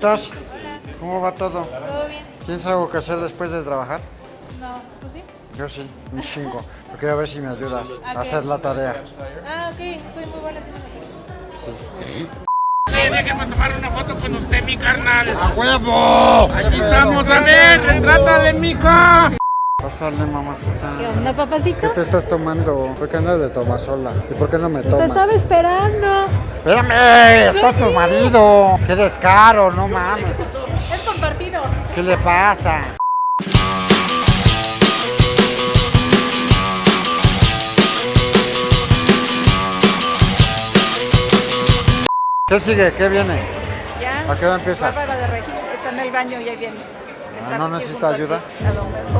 estás? ¿Cómo va todo? ¿Todo bien? ¿Tienes algo que hacer después de trabajar? No, ¿tú sí? Yo sí, un chingo. Yo quiero ver si me ayudas ¿A a hacer la tarea. Ah, ok, soy muy buena haciendo. Sí, déjenme tomar una foto con usted, mi carnal. ¡A huevo! Aquí estamos, a ver, retrátale, mija. Pásale, mamacita. ¿Qué onda, ¿Qué papacito? te estás tomando? ¿Por qué andas de tomasola? ¿Y por qué no me Te tomas? estaba esperando. ¡Espérame! ¡Está tu marido! ¡Qué descaro! ¡No mames! Es compartido. ¿Qué le pasa? ¿Qué sigue? ¿Qué viene? Ya. ¿A qué hora empieza? Bárbara de Regil está en el baño y ahí viene. Está Ah, ¿no necesita ayuda? A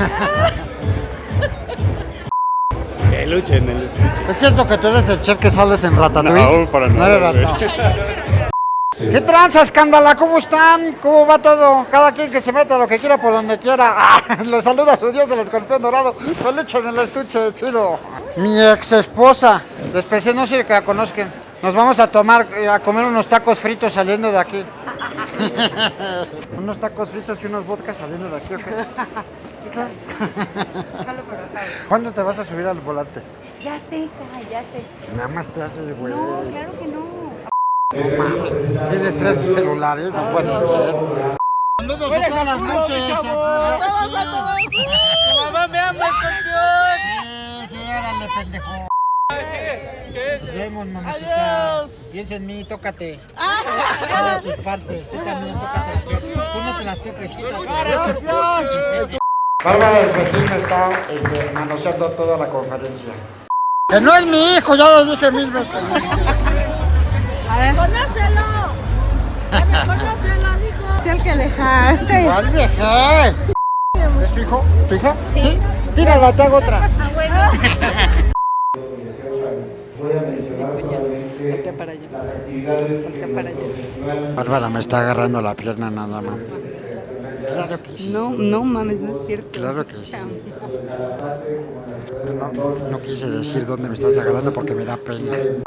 Que luchen el estuche. ¿Es cierto que tú eres el chef que sales en Ratatouille? No, para No nada, rat- no. ¿Qué tranza, escándala? ¿Cómo están? ¿Cómo va todo? Cada quien que se meta lo que quiera por donde quiera. Ah, le saluda a su dios el escorpión dorado. Peluche en el estuche, chido. Mi ex esposa. Desprecié, no sé que la conozcan. Nos vamos a tomar, eh, a comer unos tacos fritos saliendo de aquí. unos tacos fritos y unos vodkas saliendo de aquí, ¿ok? ¿Cuándo te vas a subir al volante? Ya sé, ya sé. Nada más te haces, güey. No, claro que no. No mames, tienes tres celulares, no puede ser. Saludos a todas las noches. Mamá, me ama, escorpión. Sí, sí, órale, pendejo. Nos vemos, mamacita. Piensa en mí, tócate. Todas tus partes. Tú también, tócate. Tú no te las toques, quítate. Bárbara del Regil me está este, manoseando toda la conferencia. Que no es mi hijo, ya lo dije mil veces. ¡Conócelo! ¡Conócelo, hijo! Es el que dejaste. ¿Cuál dejé? ¿Es tu hijo? ¿Tu hija? Sí. Tírala, te hago otra. Voy a mencionar solamente para allá. las actividades que Bárbara me está agarrando la pierna nada más. Claro que sí. No, no mames, no es cierto. Claro que sí. No, no quise decir dónde me estás agarrando porque me da pena.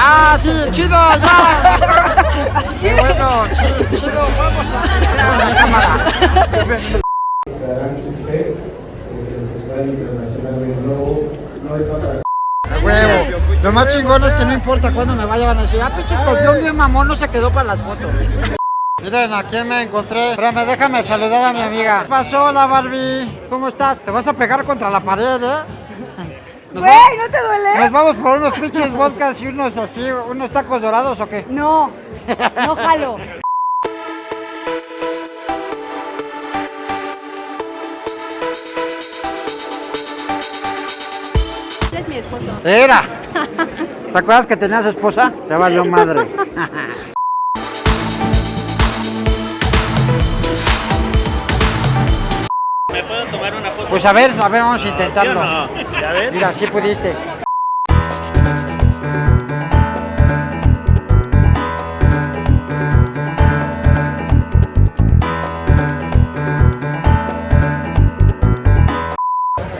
¡Ah, sí! ¡Chido! ¡Ya! ¡Qué bueno! ¡Chido! chido. ¡Vamos a hacer la cámara! darán su fe. El Festival Internacional del Globo no está para ¡A huevo! Lo más chingón es que no importa cuándo me vaya, van a decir, ah, pinche escorpión bien mamón, no se quedó para las fotos. Miren, ¿a quién me encontré? Espérame, déjame saludar a mi amiga. ¿Qué pasó, la Barbie? ¿Cómo estás? ¿Te vas a pegar contra la pared, eh? Nos, va- Güey, ¿no te duele? nos vamos por unos pinches vodkas y unos así, unos tacos dorados o qué? No, no jalo. Es mi esposo. ¡Era! ¿Te acuerdas que tenías esposa? Se valió madre. ¿Me puedo tomar? Pues a ver, a ver, vamos a ¿Sí o intentarlo. Mira, sí pudiste.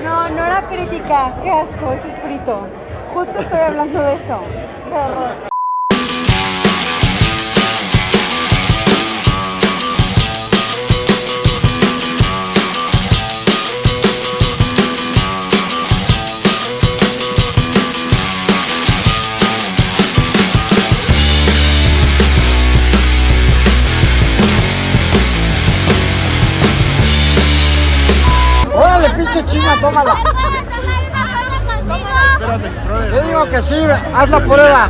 No, no era crítica. Qué asco, es frito. Justo estoy hablando de eso. Qué horror. chinga, tómala. Espérate, brother. Yo digo que sí, haz la prueba.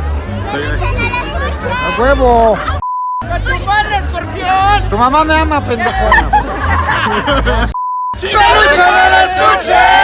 ¡A huevo! ¡A tu madre, escorpión! Tu mamá me ama, pendejona. ¡Peluche en el estuche!